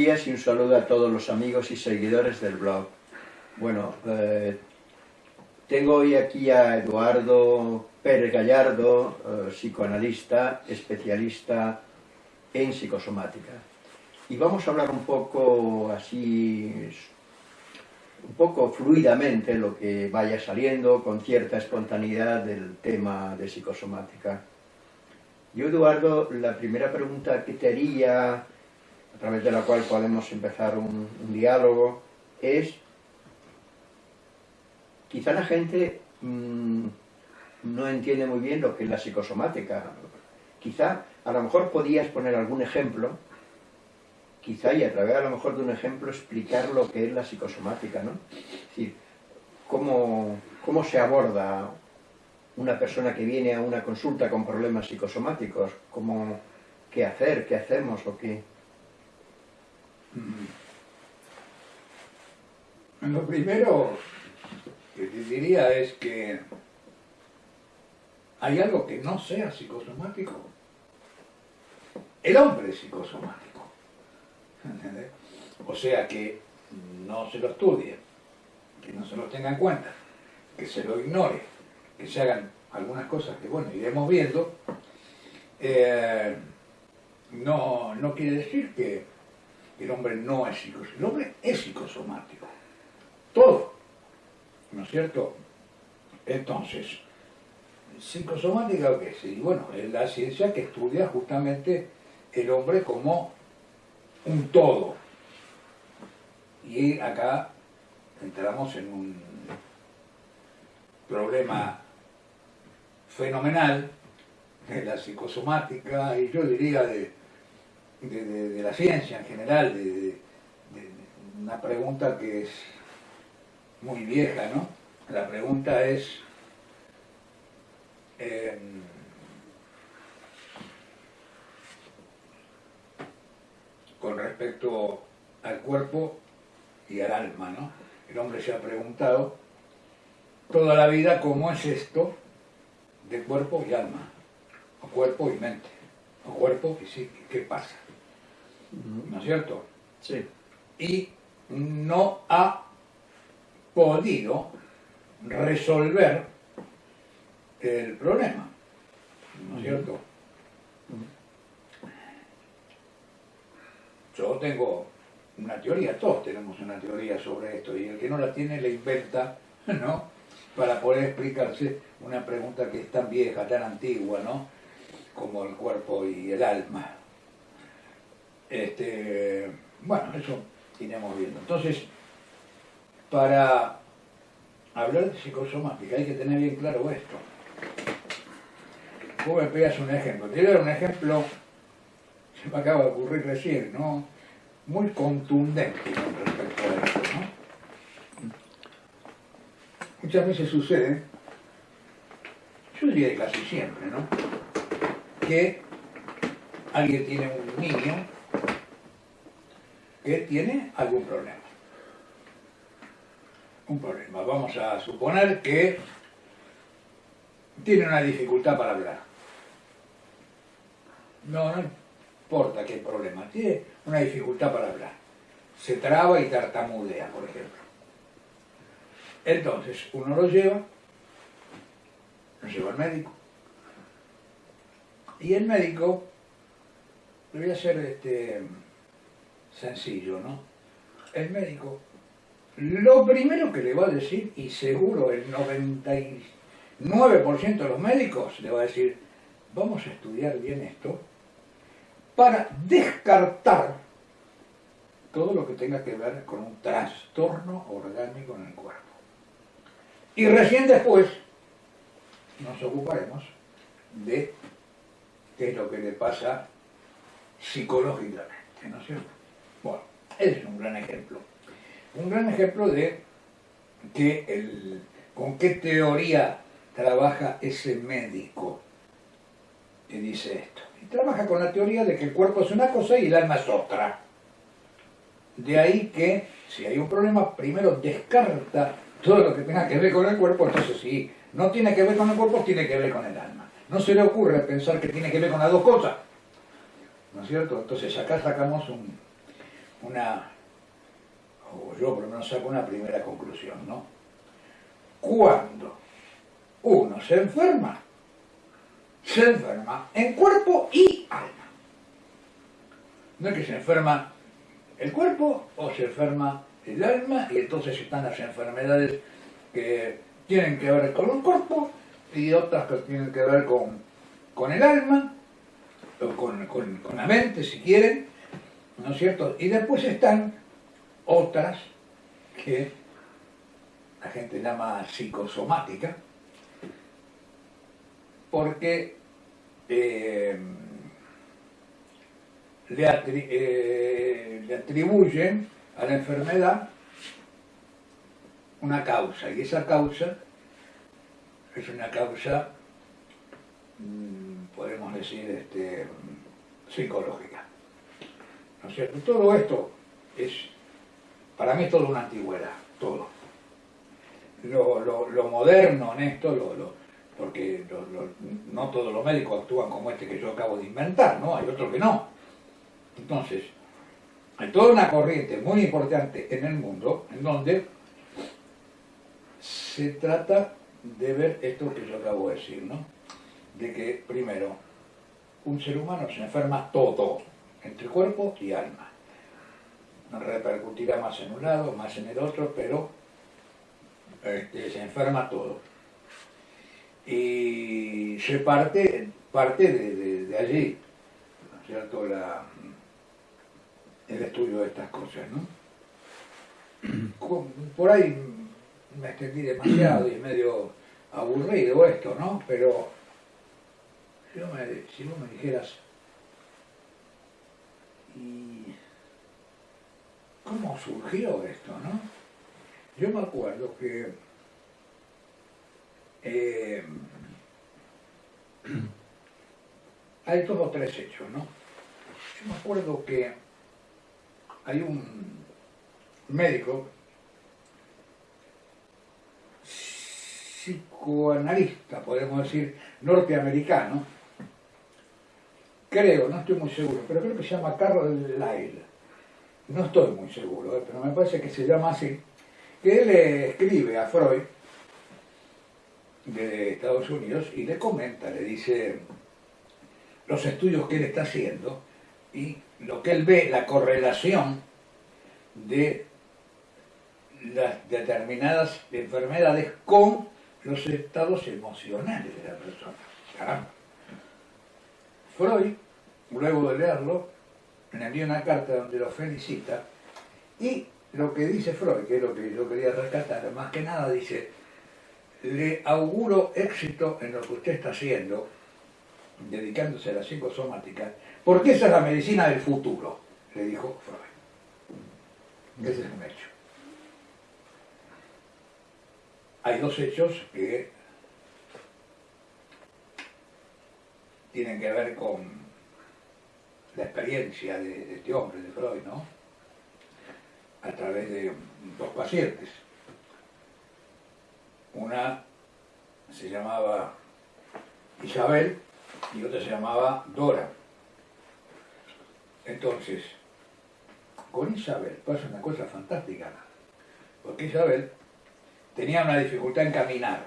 días y un saludo a todos los amigos y seguidores del blog. Bueno, eh, tengo hoy aquí a Eduardo Pérez Gallardo, eh, psicoanalista, especialista en psicosomática. Y vamos a hablar un poco así, un poco fluidamente, lo que vaya saliendo, con cierta espontaneidad del tema de psicosomática. Yo, Eduardo, la primera pregunta que te haría a través de la cual podemos empezar un, diálogo, es quizá la gente mm, no entiende muy bien lo que es la psicosomática. Quizá, a lo mejor podías poner algún ejemplo, quizá y a través a lo mejor de un ejemplo explicar lo que es la psicosomática, ¿no? Es decir, cómo, cómo se aborda una persona que viene a una consulta con problemas psicosomáticos, cómo, qué hacer, qué hacemos o qué... Lo primero que te diría es que hay algo que no sea psicosomático. El hombre es psicosomático. O sea que no se lo estudie, que no se lo tenga en cuenta, que se lo ignore, que se hagan algunas cosas que, bueno, iremos viendo. Eh, no, no quiere decir que el hombre no es psicosomático, el hombre es psicosomático. Todo. ¿No es cierto? Entonces, psicosomática qué es? Y bueno, es la ciencia que estudia justamente el hombre como un todo. Y acá entramos en un problema fenomenal de la psicosomática y yo diría de, de, la ciencia en general, de, una pregunta que es muy vieja, ¿no? La pregunta es, em, con respecto al cuerpo y al alma, ¿no? El hombre se ha preguntado toda la vida cómo es esto de cuerpo y alma, o cuerpo y mente, o cuerpo y psique, ¿qué pasa? ¿No es cierto? Sí. Y no ha podido resolver el problema, ¿no es cierto? Yo tengo una teoría, todos tenemos una teoría sobre esto, y el que no la tiene le inventa, ¿no? Para poder explicarse una pregunta que es tan vieja, tan antigua, ¿no? Como el cuerpo y el alma. Este, bueno, eso iremos viendo. Entonces, para hablar de psicosomática hay que tener bien claro esto. Vos me pegas un ejemplo. Te voy a dar un ejemplo, se me acaba de ocurrir recién, ¿no? Muy contundente con respecto a esto, ¿no? Muchas veces sucede, yo diría casi siempre, ¿no? Que alguien tiene un niño que tiene algún problema. Un problema. Vamos a suponer que tiene una dificultad para hablar. No, no importa qué problema. Tiene una dificultad para hablar. Se traba y tartamudea, por ejemplo. Entonces, uno lo lleva, lo lleva al médico. Y el médico, le voy a hacer este, sencillo, ¿no? El médico, lo primero que le va a decir, y seguro el 99% de los médicos le va a decir, vamos a estudiar bien esto, para descartar todo lo que tenga que ver con un trastorno orgánico en el cuerpo. Y recién después nos ocuparemos de qué es lo que le pasa psicológicamente, ¿no es cierto? Es un gran ejemplo. Un gran ejemplo de que el, con qué teoría trabaja ese médico que dice esto. Y trabaja con la teoría de que el cuerpo es una cosa y el alma es otra. De ahí que, si hay un problema, primero descarta todo lo que tenga que ver con el cuerpo, entonces si no tiene que ver con el cuerpo, tiene que ver con el alma. No se le ocurre pensar que tiene que ver con las dos cosas. ¿No es cierto? Entonces acá sacamos un, una, o yo por lo menos saco una primera conclusión, ¿no? Cuando uno se enferma, se enferma en cuerpo y alma. No es que se enferma el cuerpo o se enferma el alma y entonces están las enfermedades que tienen que ver con el cuerpo y otras que tienen que ver con, con el alma o con, con la mente si quieren, ¿no es cierto? Y después están otras que la gente llama psicosomática, porque eh, eh, le, atribuyen a la enfermedad una causa, y esa causa es una causa, mm, podemos decir, este, psicológica. ¿No es cierto? Todo esto es, para mí es todo una antigüedad, todo. Lo, moderno en esto, lo, porque no todos los médicos actúan como este que yo acabo de inventar, ¿no? Hay otros que no. Entonces, hay toda una corriente muy importante en el mundo en donde se trata de ver esto que yo acabo de decir, ¿no? De que, primero, un ser humano se enferma todo, entre cuerpo y alma. Repercutirá más en un lado, más en el otro, pero este, se enferma todo y se parte, parte de, allí, ¿no es cierto?, el estudio de estas cosas, ¿no? Por ahí me extendí demasiado y es medio aburrido esto, ¿no? Pero si, vos me, dijeras, ¿y cómo surgió esto, no? Yo me acuerdo que eh, hay dos o tres hechos, ¿no? Yo me acuerdo que hay un médico psicoanalista, podemos decir, norteamericano, creo, no estoy muy seguro, pero creo que se llama Carlos Lyle, no estoy muy seguro, ¿eh? pero me parece que se llama así, que él escribe a Freud de Estados Unidos y le comenta, le dice los estudios que él está haciendo y lo que él ve, la correlación de las determinadas enfermedades con los estados emocionales de la persona. Freud, luego de leerlo, le envía una carta donde lo felicita y lo que dice Freud, que es lo que yo quería rescatar, más que nada dice, le auguro éxito en lo que usted está haciendo, dedicándose a la psicosomática, porque esa es la medicina del futuro, le dijo Freud. Ese es un hecho. Hay dos hechos que tienen que ver con la experiencia de, este hombre, de Freud, ¿no? A través de dos pacientes. Una se llamaba Isabel y otra se llamaba Dora. Entonces, con Isabel pasa una cosa fantástica, porque Isabel tenía una dificultad en caminar,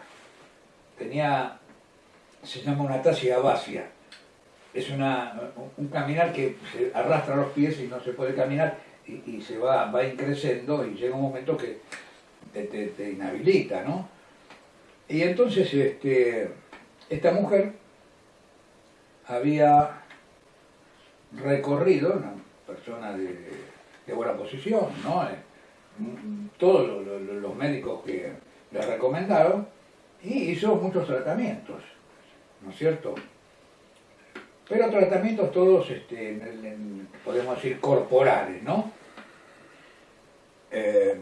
tenía, se llama una tasia vacia, es una, un caminar que se arrastra los pies y no se puede caminar y, se va, va increciendo y llega un momento que te, te inhabilita, ¿no? Y entonces este, esta mujer había recorrido, una persona de, buena posición, ¿no? Todos los médicos que le recomendaron, y hizo muchos tratamientos, ¿no es cierto? Pero tratamientos todos, este, podemos decir, corporales, ¿no? Eh,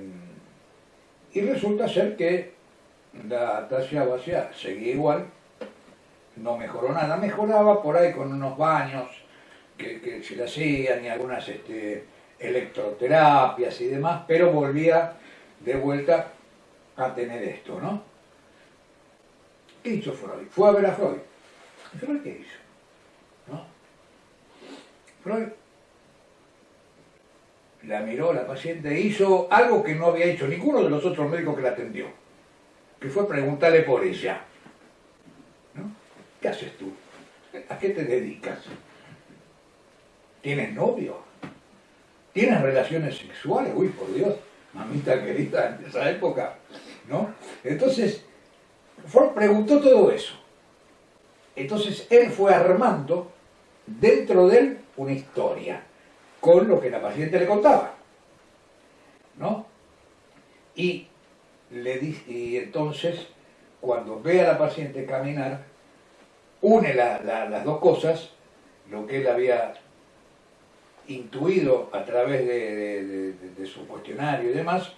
y resulta ser que la tasia vacía seguía igual, no mejoró nada, mejoraba por ahí con unos baños que, se le hacían y algunas este, electroterapias y demás, pero volvía de vuelta a tener esto, ¿no? ¿Qué hizo Freud? Fue a ver a Freud. ¿Freud qué hizo? ¿No? Freud la miró la paciente e hizo algo que no había hecho ninguno de los otros médicos que la atendió, que fue preguntarle por ella. ¿Qué haces tú? ¿A qué te dedicas? ¿Tienes novio? ¿Tienes relaciones sexuales? Uy, por Dios, mamita querida, en esa época, ¿no? Entonces, Ford preguntó todo eso. Entonces, él fue armando dentro de él una historia con lo que la paciente le contaba. ¿No? Y, le y entonces, cuando ve a la paciente caminar, une las dos cosas, lo que él había intuido a través de, su cuestionario y demás,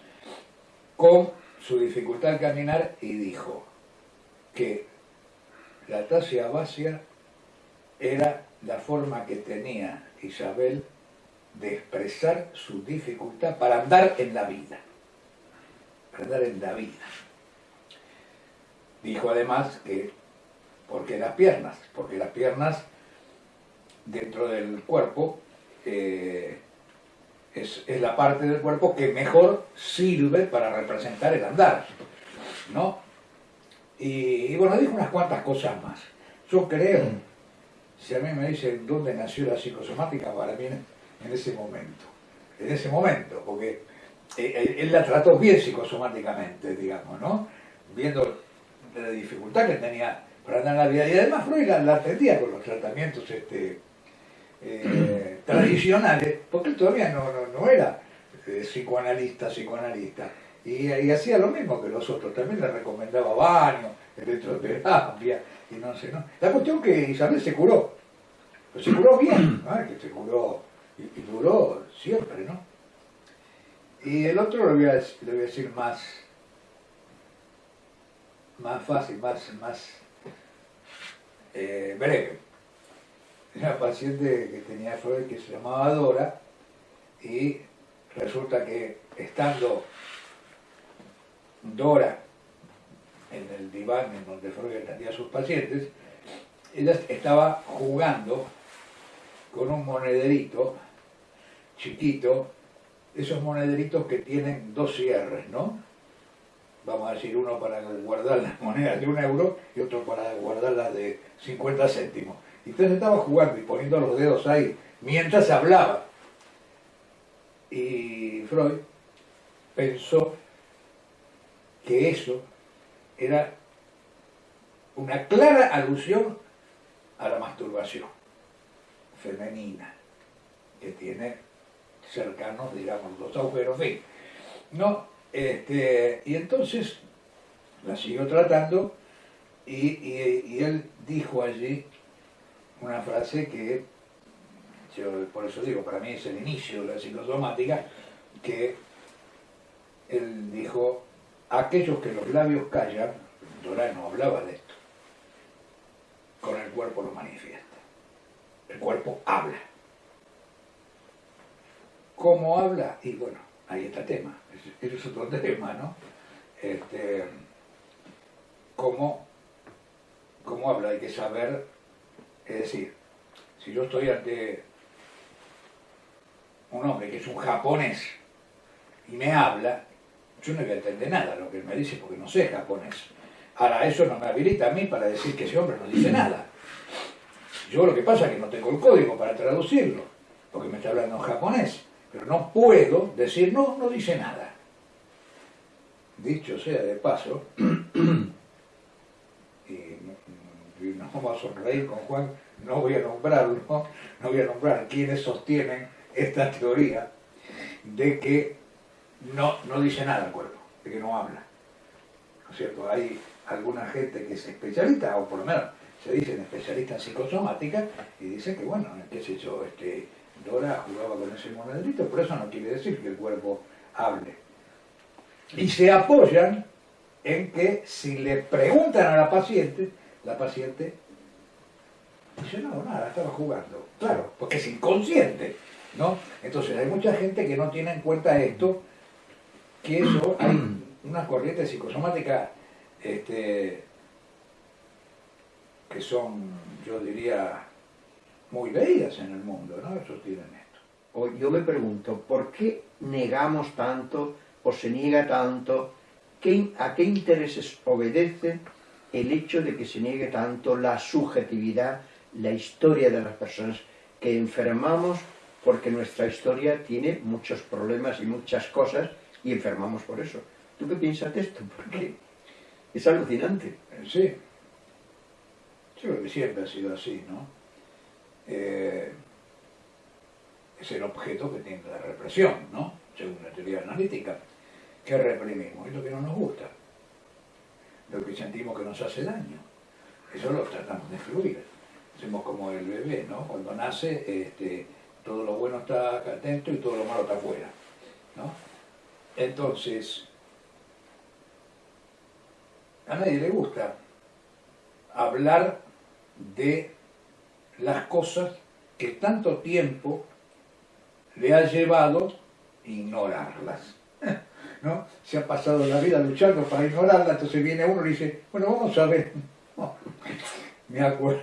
con su dificultad al caminar y dijo que la tasia vacia era la forma que tenía Isabel de expresar su dificultad para andar en la vida. Para andar en la vida. Dijo además que, porque las piernas, porque las piernas dentro del cuerpo eh, es, la parte del cuerpo que mejor sirve para representar el andar, ¿no? Y, bueno, dijo unas cuantas cosas más. Yo creo, si a mí me dicen dónde nació la psicosomática, para mí en ese momento, en ese momento, porque eh, él la trató bien psicosomáticamente, digamos, ¿no? Viendo la dificultad que tenía para andar en la vida. Y además Freud la, atendía con los tratamientos este, eh, tradicionales, porque él todavía no, no, era eh, psicoanalista, psicoanalista. Y, hacía lo mismo que los otros, también le recomendaba baño, electroterapia, y no sé, ¿no? La cuestión que Isabel se curó, se curó bien, que se curó y, duró siempre, ¿no? Y el otro le voy a, le voy a decir más, más fácil, más, más eh, breve. Una paciente que tenía Freud que se llamaba Dora y resulta que estando Dora en el diván en donde Freud atendía a sus pacientes, ella estaba jugando con un monederito chiquito, esos monederitos que tienen dos cierres, ¿no? Vamos a decir, uno para guardar las monedas de un euro y otro para guardar las de 50 céntimos. Entonces estaba jugando y poniendo los dedos ahí mientras hablaba. Y Freud pensó que eso era una clara alusión a la masturbación femenina, que tiene cercanos, digamos, los agujeros, en fin. ¿no? Este, y entonces la siguió tratando y, él dijo allí una frase que, yo por eso digo, para mí es el inicio de la psicosomática, que él dijo, aquellos que los labios callan, Dorán no hablaba de esto, con el cuerpo lo manifiesta. El cuerpo habla. ¿Cómo habla? Y bueno, ahí está el tema. Ese es otro tema, ¿no? Este, ¿cómo, ¿Cómo habla? Hay que saber, es decir, si yo estoy ante un hombre que es un japonés y me habla, yo no voy a entender nada lo que él me dice porque no sé japonés. Ahora, eso no me habilita a mí para decir que ese hombre no dice nada. Yo lo que pasa es que no tengo el código para traducirlo, porque me está hablando en japonés, pero no puedo decir, no, no dice nada. Dicho sea de paso, y, nos vamos a sonreír con Juan, no voy a nombrarlo, no voy a nombrar quienes sostienen esta teoría de que no, no dice nada el cuerpo, de que no habla. ¿No es cierto? Hay alguna gente que es especialista, o por lo menos se dicen especialistas en psicosomática, y dicen que, bueno, qué sé yo, este, Dora jugaba con ese monedrito, pero eso no quiere decir que el cuerpo hable. Y se apoyan en que si le preguntan a la paciente, la paciente dice, no, nada, estaba jugando. Claro, porque es inconsciente, ¿no? Entonces hay mucha gente que no tiene en cuenta esto, que eso hay una corriente psicosomática este, que son, yo diría, muy bellas en el mundo, ¿no? Esto. o yo me pregunto, ¿por qué negamos tanto o se niega tanto? ¿A qué intereses obedece el hecho de que se niegue tanto la subjetividad, la historia de las personas? Que enfermamos porque nuestra historia tiene muchos problemas y muchas cosas y enfermamos por eso. ¿Tú qué piensas de esto? Porque es alucinante. Sí. Yo creo que siempre ha sido así, ¿no? Eh, es el objeto que tiene la represión, ¿no? Según la teoría analítica. ¿Qué reprimimos? Es lo que no nos gusta. Lo que sentimos que nos hace daño. Eso lo tratamos de excluir. Hacemos como el bebé, ¿no? Cuando nace, este, todo lo bueno está dentro y todo lo malo está afuera, ¿no? Entonces, a nadie le gusta hablar de las cosas que tanto tiempo le ha llevado ignorarlas. ¿no? Se ha pasado la vida luchando para ignorarlas, entonces viene uno y dice, bueno, vamos a ver. me acuerdo,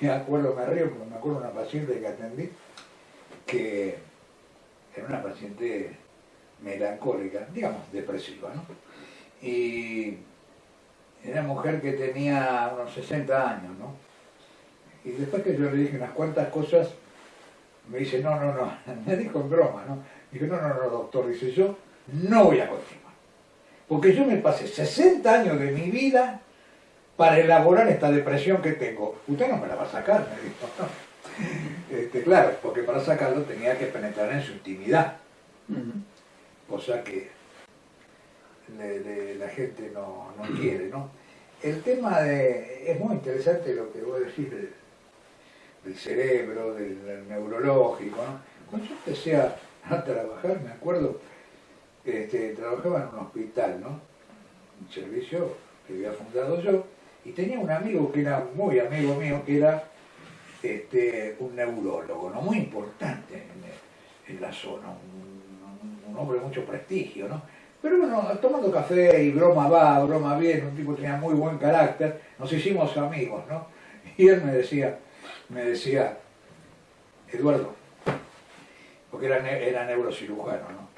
me acuerdo, me río, me acuerdo una paciente que atendí, que era una paciente melancólica, digamos, depresiva, ¿no? Y era mujer que tenía unos 60 años, ¿no? Y después que yo le dije unas cuantas cosas, me dice, no, no, no, me dijo en broma, ¿no? Dije, no, no, no, doctor, dice, yo no voy a continuar. Porque yo me pasé 60 años de mi vida para elaborar esta depresión que tengo. Usted no me la va a sacar, me dijo. Este, claro, porque para sacarlo tenía que penetrar en su intimidad. Cosa que la gente no, no, quiere, ¿no? El tema de... es muy interesante lo que voy a decir del cerebro, del, neurológico. ¿no? Cuando yo empecé a, trabajar, me acuerdo, este, trabajaba en un hospital, ¿no? Un servicio que había fundado yo, y tenía un amigo que era muy amigo mío, que era este, un neurólogo, ¿no? Muy importante en, la zona, hombre de mucho prestigio, ¿no? Pero bueno, tomando café y broma va, broma bien, un tipo que tenía muy buen carácter, nos hicimos amigos, ¿no? Y él me decía, me decía, Eduardo, porque era, era neurocirujano, ¿no?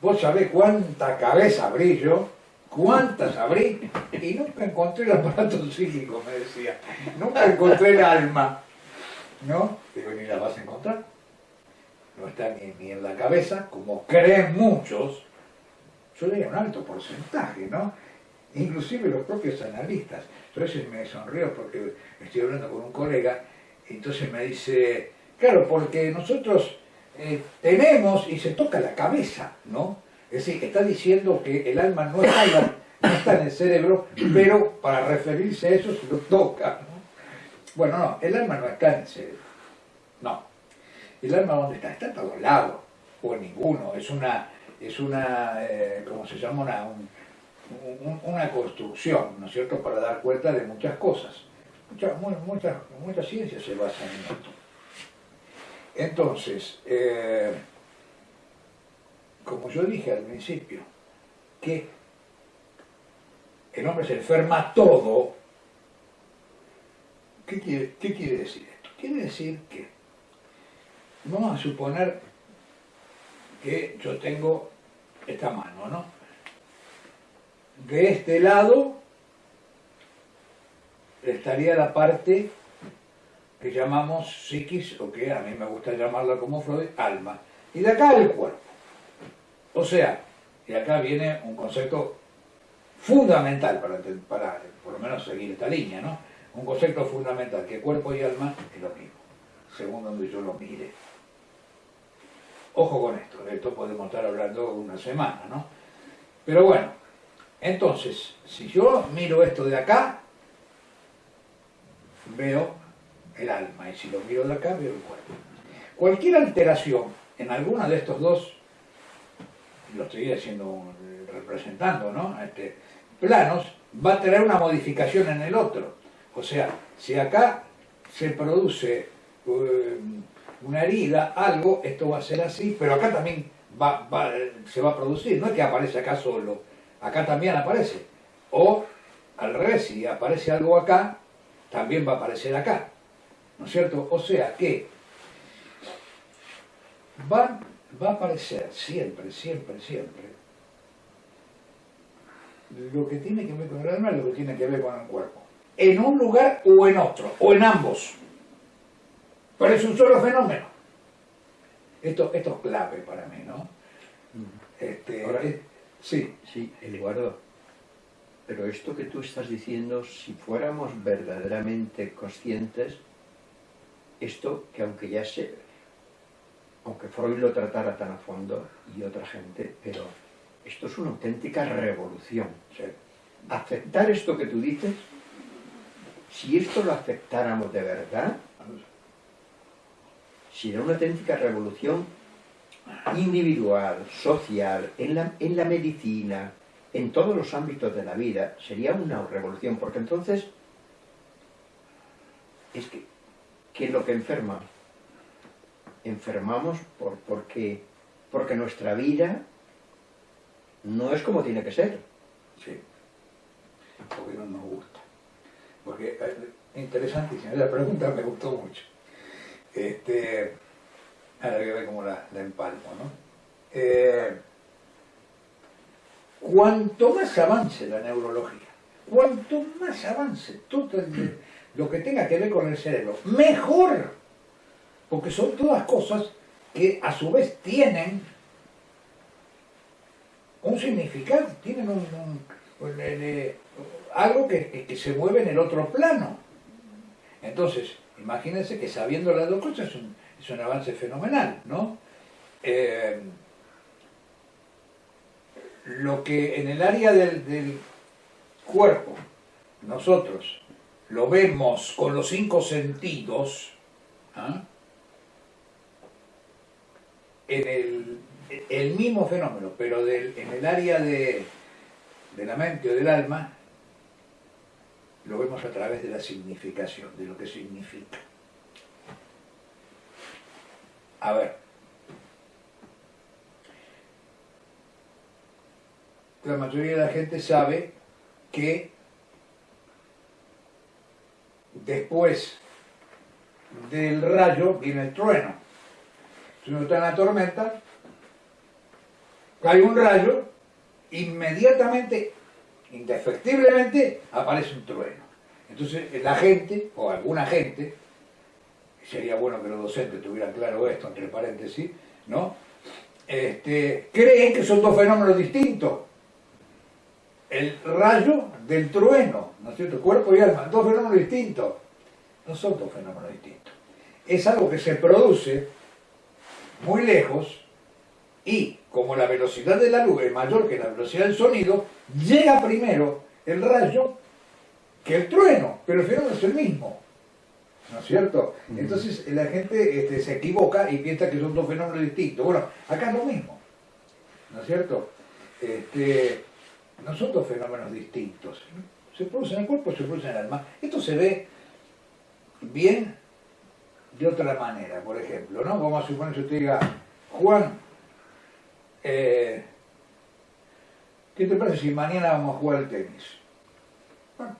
Vos sabés cuánta cabeza abrí yo, cuántas abrí, y nunca encontré el aparato psíquico, me decía. Nunca encontré el alma, ¿no? Digo, ni la vas a encontrar. No está ni, en la cabeza, como creen muchos. Yo leía un alto porcentaje, ¿no? Inclusive los propios analistas. Entonces me sonrió porque estoy hablando con un colega entonces me dice, claro, porque nosotros eh, tenemos y se toca la cabeza, ¿no? Es decir, está diciendo que el alma no está, en no está en el cerebro, pero para referirse a eso se lo toca, ¿no? Bueno, no, el alma no está en el cerebro. ¿El alma dónde está? Está en todos lados, o en ninguno, es una, es una eh, ¿cómo se llama? Una, una construcción, ¿no es cierto?, para dar cuenta de muchas cosas. Muchas mucha, ciencia se basa en esto. Entonces, eh, como yo dije al principio, que el hombre se enferma todo, ¿qué quiere, qué quiere decir esto? Quiere decir que, vamos a suponer que yo tengo esta mano, ¿no? De este lado estaría la parte que llamamos psiquis, o que a mí me gusta llamarla como Freud, alma. Y de acá el cuerpo. O sea, y acá viene un concepto fundamental para, para por lo menos seguir esta línea, ¿no? Un concepto fundamental, que cuerpo y alma es lo mismo, según donde yo lo mire. Ojo con esto, de esto podemos estar hablando una semana, ¿no? Pero bueno, entonces, si yo miro esto de acá, veo el alma, y si lo miro de acá, veo el cuerpo. Cualquier alteración en alguno de estos dos, lo estoy haciendo, representando, ¿no? Este, planos, va a tener una modificación en el otro. O sea, si acá se produce eh, una herida, algo, esto va a ser así, pero acá también va, se va a producir, no es que aparece acá solo, acá también aparece. O al revés, si aparece algo acá, también va a aparecer acá. ¿No es cierto? O sea que van, va a aparecer siempre, siempre, siempre lo que tiene que ver con el alma lo que tiene que ver con el cuerpo. En un lugar o en otro, o en ambos. Pero es un solo fenómeno. Esto, esto es clave para mí, ¿no? Este, Ahora- eh, sí, Sí, Eduardo, pero esto que tú estás diciendo, si fuéramos verdaderamente conscientes, esto que aunque ya se, aunque Freud lo tratara tan a fondo y otra gente, pero esto es una auténtica revolución. sí. Aceptar esto que tú dices, si esto lo aceptáramos de verdad, sería una auténtica revolución individual, social, en la, en la medicina, en todos los ámbitos de la vida, sería una revolución, porque entonces es que, ¿qué es lo que enferma? Enfermamos por, porque, porque nuestra vida no es como tiene que ser. Sí. Porque no nos gusta. Porque, eh, interesantísima, la pregunta me gustó mucho. Este, a ver cómo la, la empalmo, ¿no? Eh, cuanto más avance la neurología, cuanto más avance todo lo que tenga que ver con el cerebro, mejor. Porque son todas cosas que a su vez tienen un significado, tienen un, un- un- eh, algo que- que se mueve en el otro plano. Entonces, imagínense que sabiendo las dos cosas es un, es un avance fenomenal, ¿no? Eh, lo que en el área del, del cuerpo nosotros lo vemos con los cinco sentidos, ¿ah? en el, el mismo fenómeno, pero del- en el área de, de la mente o del alma, lo vemos a través de la significación, de lo que significa. A ver. La mayoría de la gente sabe que después del rayo viene el trueno. Si uno está en la tormenta, cae un rayo, inmediatamente, indefectiblemente, aparece un trueno. Entonces la gente, o alguna gente, sería bueno que los docentes tuvieran claro esto, entre paréntesis, ¿no? Este, creen que son dos fenómenos distintos. El rayo del trueno, ¿no es cierto? Cuerpo y alma, dos fenómenos distintos. No son dos fenómenos distintos. Es algo que se produce muy lejos y como la velocidad de la luz es mayor que la velocidad del sonido, llega primero el rayo que el trueno, pero el fenómeno es el mismo. ¿No es cierto? Entonces la gente este, se equivoca y piensa que son dos fenómenos distintos. Bueno, acá es lo mismo. ¿No es cierto? Este, no son dos fenómenos distintos. Se produce en el cuerpo, se produce en el alma. Esto se ve bien de otra manera, por ejemplo, ¿no? Vamos a suponer que usted diga, Juan, eh, ¿qué te parece si mañana vamos a jugar al tenis? Bueno,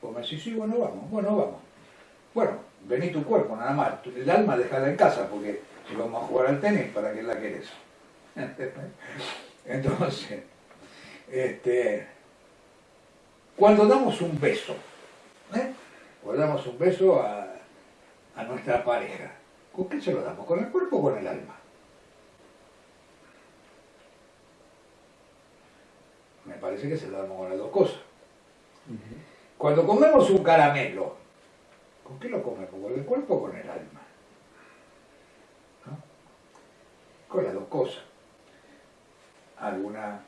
pues me decís, sí, bueno, vamos, bueno, vamos. Bueno, vení tu cuerpo, nada más. El alma déjala en casa, porque si vamos a jugar al tenis, ¿para qué la querés? Entonces, este, cuando damos un beso, ¿eh? Cuando damos un beso a, a nuestra pareja, ¿con qué se lo damos? ¿Con el cuerpo o con el alma? Parece que se lo damos con las dos cosas. Cuando comemos un caramelo, ¿con qué lo comemos? ¿Con el cuerpo o con el alma? Con las dos cosas. Alguna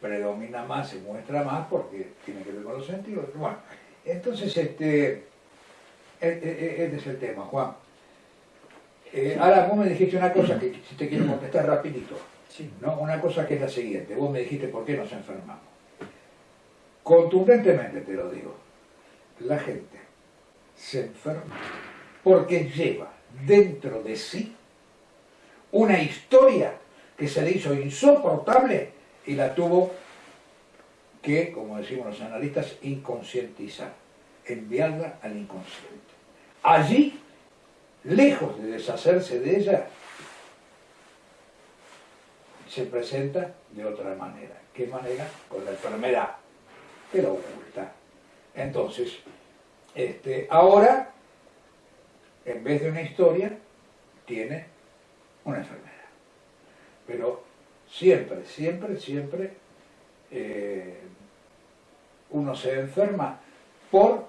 predomina más, se muestra más porque tiene que ver con los sentidos. Bueno, entonces este, e- e- e- este es el tema, Juan. Eh, ahora vos me dijiste una cosa que si te quiero contestar rapidito. Sí. ¿no? Una cosa que es la siguiente. Vos me dijiste por qué nos enfermamos. Contundentemente te lo digo. La gente se enferma porque lleva dentro de sí una historia que se le hizo insoportable y la tuvo que, como decimos los analistas, inconscientizar, enviarla al inconsciente. Allí lejos de deshacerse de ella, se presenta de otra manera. ¿Qué manera? Con la enfermedad, que la oculta. Entonces, este, ahora, en vez de una historia, tiene una enfermedad. Pero siempre, siempre, siempre eh, uno se enferma por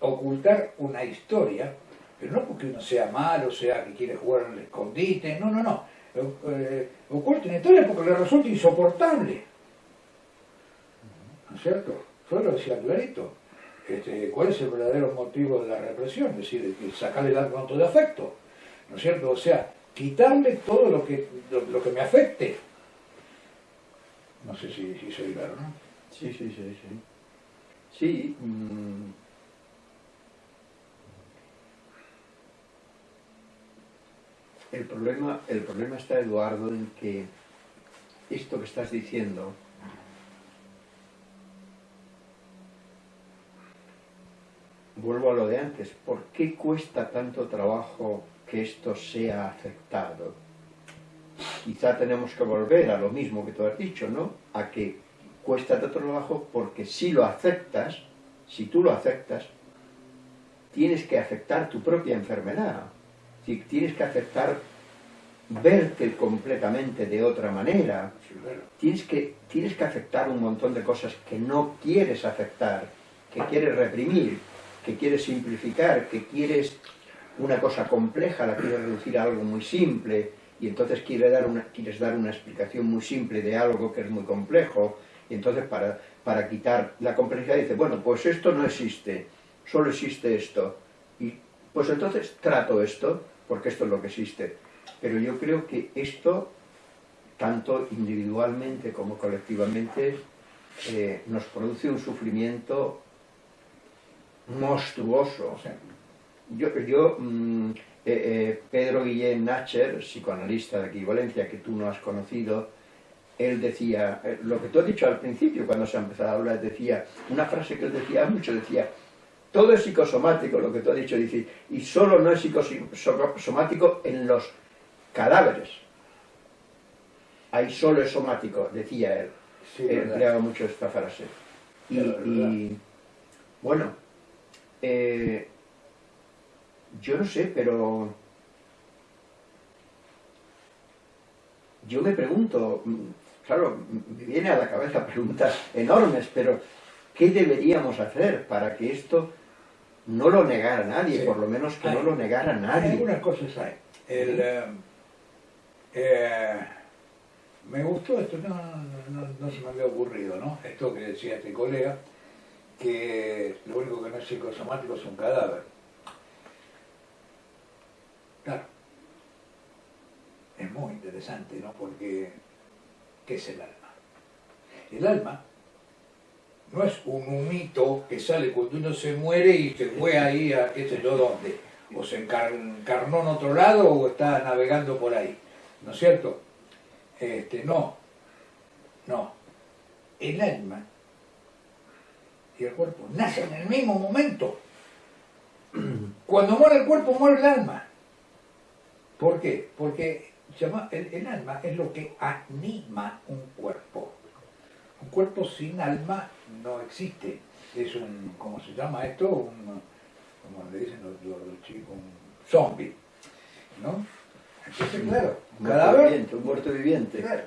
ocultar una historia, pero no porque uno sea malo, sea que quiere jugar al escondite, no, no, no. Eh, oculta una historia porque le resulta insoportable. ¿No es cierto? Yo lo decía clarito. Este, ¿Cuál es el verdadero motivo de la represión? Es decir, sacarle el arco de afecto. ¿No es cierto? O sea, quitarle todo lo que, lo, que me afecte. No sé si, si soy claro, ¿no? Sí, sí, sí, sí. Sí. Mm. El, problema, el problema está, Eduardo, en que esto que estás diciendo vuelvo a lo de antes, ¿por qué cuesta tanto trabajo que esto sea aceptado? Quizá tenemos que volver a lo mismo que tú has dicho, ¿no? A que cuesta tanto trabajo porque si lo aceptas, si tú lo aceptas, tienes que aceptar tu propia enfermedad. Si tienes que aceptar verte completamente de otra manera. Tienes que, tienes que aceptar un montón de cosas que no quieres aceptar, que quieres reprimir, que quieres simplificar, que quieres una cosa compleja, la quieres reducir a algo muy simple, y entonces quieres dar una, quieres dar una explicación muy simple de algo que es muy complejo, y entonces para, para quitar la complejidad dice, bueno, pues esto no existe, solo existe esto, y pues entonces trato esto, porque esto es lo que existe. Pero yo creo que esto, tanto individualmente como colectivamente, eh, nos produce un sufrimiento monstruoso. yo, yo mm, eh, eh, Pedro Guillén Nacher, psicoanalista de aquí Valencia, que tú no has conocido, él decía, eh, lo que tú has dicho al principio, cuando se ha empezado a hablar, decía, una frase que él decía mucho, decía, todo es psicosomático, lo que tú has dicho, dice, y solo no es psicosomático en los cadáveres. Ahí solo es somático, decía él. Sí, empleaba mucho esta frase. y bueno, eh, yo no sé, pero yo me pregunto, mm, claro, me viene a la cabeza preguntas enormes, pero ¿qué deberíamos hacer para que esto no lo negara nadie, por lo menos que no lo negara nadie? Hay algunas cosas hay. Eh, eh, me gustó esto, no, no, se me había ocurrido, ¿no? Esto que decía este colega, que lo único que no es psicosomático es un cadáver. Claro, es muy interesante, ¿no? Porque, ¿qué es el alma? El alma no es un humito que sale cuando uno se muere y se fue ahí a qué sé yo dónde, o se encarnó en otro lado o está navegando por ahí, ¿no es cierto? Este, no, no. El alma y el cuerpo nacen en el mismo momento. Cuando muere el cuerpo, muere el alma. ¿Por qué? Porque el, alma es lo que anima un cuerpo. Un cuerpo sin alma no existe. Es un, ¿cómo se llama esto? Un, como le dicen los, chicos, un zombie. ¿No? Entonces, claro, un cadáver... un muerto viviente. Claro.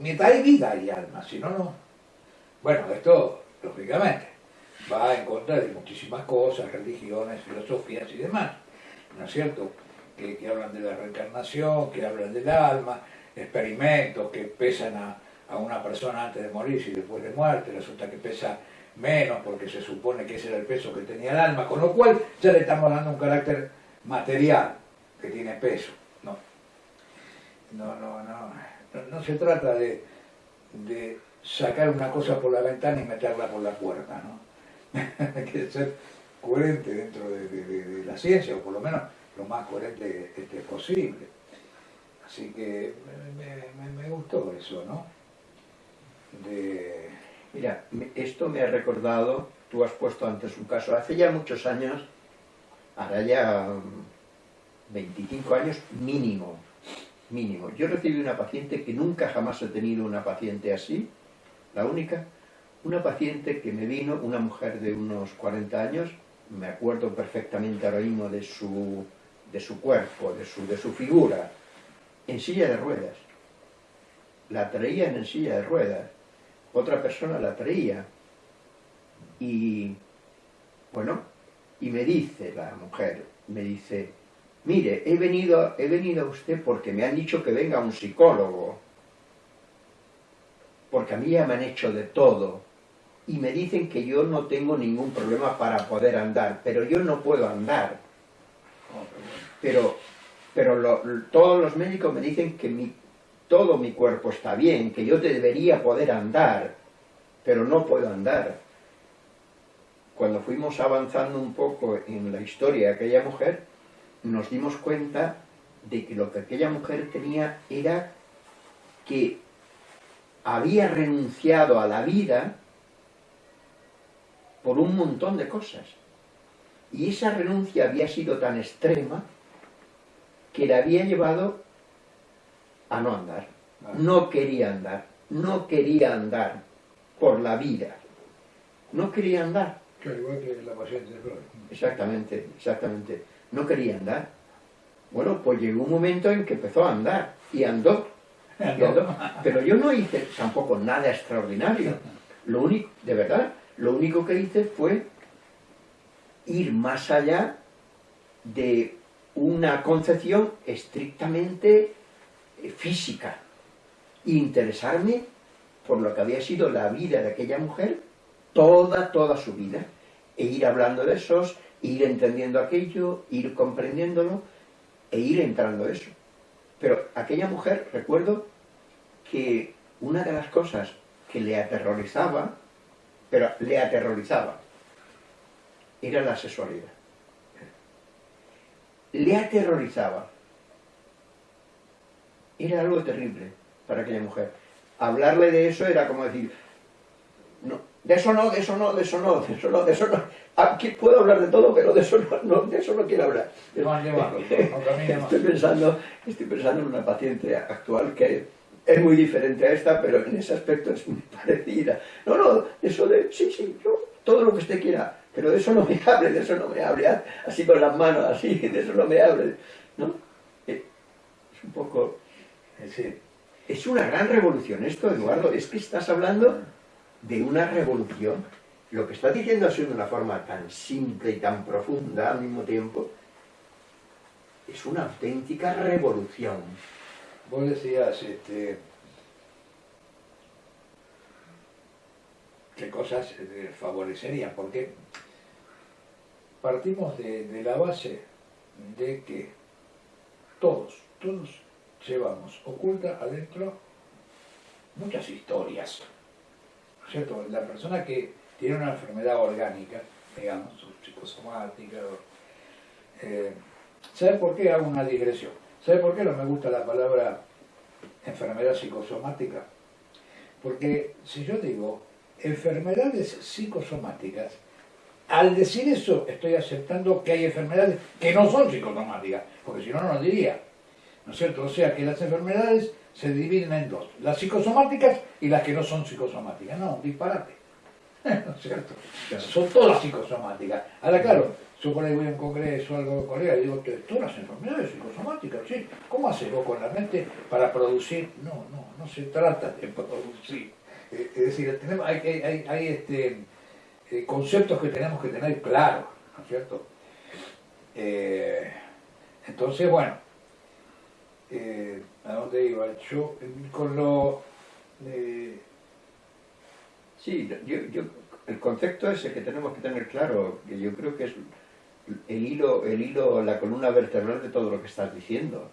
Mientras hay vida hay alma, si no, no. Bueno, esto, lógicamente, va en contra de muchísimas cosas, religiones, filosofías y demás, ¿no es cierto? Que, hablan de la reencarnación, que hablan del alma, experimentos que pesan a, una persona antes de morir y después de muerte, resulta que pesa menos porque se supone que ese era el peso que tenía el alma, con lo cual ya le estamos dando un carácter material que tiene peso. No, no, no, no, no, se trata de sacar una cosa por la ventana y meterla por la puerta, ¿no? Hay que ser coherente dentro de, la ciencia, o por lo menos lo más coherente posible. Así que me, gustó eso, ¿no? Mira, esto me ha recordado, tú has puesto antes un caso, hace ya muchos años hará ya 25 años mínimo, mínimo. Yo recibí una paciente que nunca jamás he tenido una paciente así, la única, una paciente que me vino, una mujer de unos 40 años, me acuerdo perfectamente ahora mismo de su, de su cuerpo, de su, de su figura, en silla de ruedas. La traían en silla de ruedas, otra persona la traía. Y, bueno, y me dice la mujer, me dice, mire, he venido, he venido a usted porque me han dicho que venga un psicólogo, porque a mí ya me han hecho de todo, y me dicen que yo no tengo ningún problema para poder andar, pero yo no puedo andar. Pero, pero todos los médicos me dicen que mi, todo mi cuerpo está bien, que yo debería poder andar, pero no puedo andar. Cuando fuimos avanzando un poco en la historia de aquella mujer, nos dimos cuenta de que lo que aquella mujer tenía era que había renunciado a la vida por un montón de cosas. Y esa renuncia había sido tan extrema que la había llevado a no andar. No quería andar, no quería andar por la vida. No quería andar. igual que la paciente de Exactamente, exactamente. No quería andar. Bueno, pues llegó un momento en que empezó a andar y andó. Y andó. Pero yo no hice tampoco nada extraordinario. Lo único, de verdad, lo único que hice fue ir más allá de una concepción estrictamente física e interesarme por lo que había sido la vida de aquella mujer toda, toda su vida e ir hablando de esos, ir entendiendo aquello, ir comprendiéndolo e ir entrando eso. Pero aquella mujer, recuerdo que una de las cosas que le aterrorizaba pero le aterrorizaba. Era la sexualidad. Le aterrorizaba. Era algo terrible para aquella mujer. Hablarle de eso era como decir, no, de eso no, de eso no, de eso no, de eso no, de eso no. Aquí puedo hablar de todo, pero de eso no, de eso no quiero hablar. estoy, pensando, estoy pensando en una paciente actual que es muy diferente a esta, pero en ese aspecto es muy parecida. No, no, eso de, sí, sí, yo, todo lo que usted quiera, pero de eso no me hable, de eso no me hable, así con las manos, así, de eso no me hable, ¿no? Eh, es un poco... Es una gran revolución esto, Eduardo, es que estás hablando de una revolución. Lo que estás diciendo así de una forma tan simple y tan profunda al mismo tiempo, es una auténtica revolución. Vos decías este, qué cosas eh, favorecerían, porque partimos de, la base de que todos, todos llevamos oculta adentro muchas historias. ¿Cierto? La persona que tiene una enfermedad orgánica, digamos, psicosomática, eh, ¿sabe por qué hago una digresión? ¿Sabe por qué no me gusta la palabra enfermedad psicosomática? Porque si yo digo enfermedades psicosomáticas, al decir eso estoy aceptando que hay enfermedades que no son psicosomáticas, porque si no, no lo diría. ¿No es cierto? O sea que las enfermedades se dividen en dos, las psicosomáticas y las que no son psicosomáticas. No, disparate. ¿No es cierto? Son todas psicosomáticas. Ahora, claro, yo por ahí voy a un congreso o algo de Corea y digo, todas las enfermedades psicosomáticas, ¿sí? ¿Cómo haces vos con la mente para producir? No, no, no se trata de producir. Eh, es decir, tenemos, hay, hay, hay este, eh, conceptos que tenemos que tener claros, ¿no es cierto? Eh, entonces, bueno, ¿a dónde iba? Yo, con lo... sí, yo, yo, el concepto ese que tenemos que tener claro, que yo creo que es el hilo, el hilo, la columna vertebral de todo lo que estás diciendo.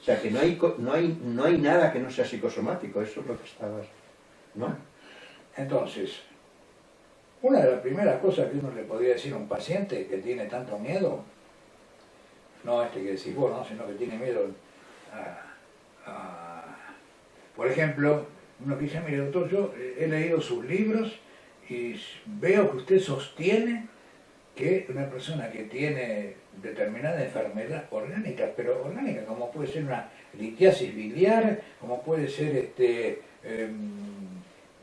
O sea, que no hay, no hay, no hay nada que no sea psicosomático, eso es lo que estabas, ¿no? Entonces, una de las primeras cosas que uno le podría decir a un paciente que tiene tanto miedo, no este que decís vos, ¿no? sino que tiene miedo a, Por ejemplo, uno que dice, mire doctor, yo he leído sus libros y veo que usted sostiene que una persona que tiene determinada enfermedad orgánica, pero orgánica como puede ser una litiasis biliar, como puede ser este, em,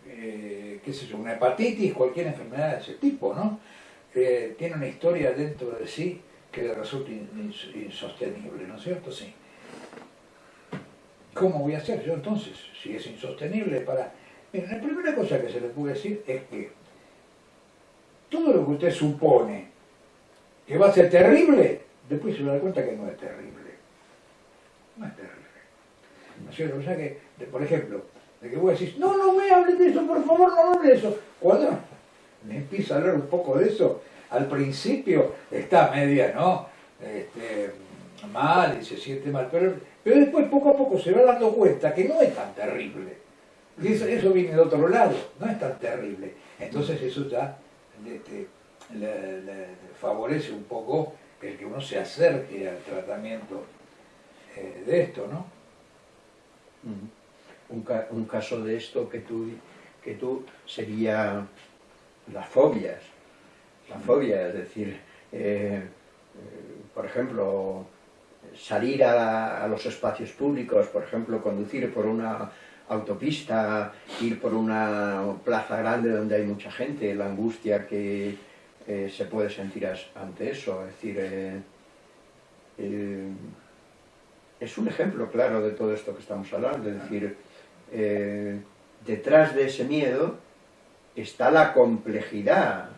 eh, qué sé yo, una hepatitis, cualquier enfermedad de ese tipo, ¿no? Eh, tiene una historia dentro de sí que le resulta insostenible, ¿no es cierto? Sí. ¿Cómo voy a hacer yo entonces, si es insostenible para... Mira, la primera cosa que se le puede decir es que todo lo que usted supone que va a ser terrible, después se da cuenta que no es terrible. No es terrible. ¿No es cierto? O sea que, por ejemplo, de que vos decís, no, no me hables de eso, por favor, no hable de eso. Cuando me empieza a hablar un poco de eso, al principio está media, ¿no? Este, mal y se siente mal, pero, pero después poco a poco se va dando cuenta que no es tan terrible. Eso, eso viene de otro lado, no es tan terrible. Entonces eso ya este, le, favorece un poco el que uno se acerque al tratamiento eh, de esto, ¿no? Un, caso de esto que tú, que tú sería las fobias. La fobia, es decir, eh, eh, por ejemplo, salir a, los espacios públicos, por ejemplo, conducir por una autopista, ir por una plaza grande donde hay mucha gente, la angustia que eh, se puede sentir ante eso. Es decir, es un ejemplo claro de todo esto que estamos hablando. Es decir, detrás de ese miedo está la complejidad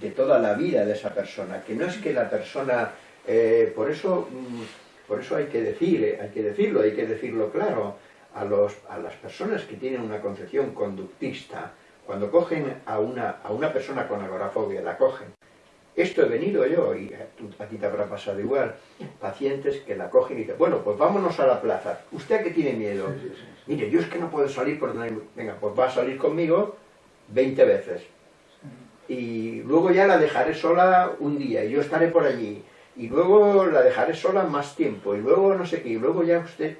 de toda la vida de esa persona, que no es que la persona, por eso mm, por eso hay que decir, hay que decirlo, hay que decirlo claro, a, los, a las personas que tienen una concepción conductista, cuando cogen a una, a una persona con agorafobia, la cogen. Esto he venido yo, y a ti te habrá pasado igual, pacientes que la cogen y dicen, bueno, pues vámonos a la plaza. ¿Usted a qué tiene miedo? Mire, yo es que no puedo salir por donde... Venga, pues va a salir conmigo 20 veces. Y luego ya la dejaré sola un día, y yo estaré por allí. Y luego la dejaré sola más tiempo, y luego no sé qué, y luego ya usted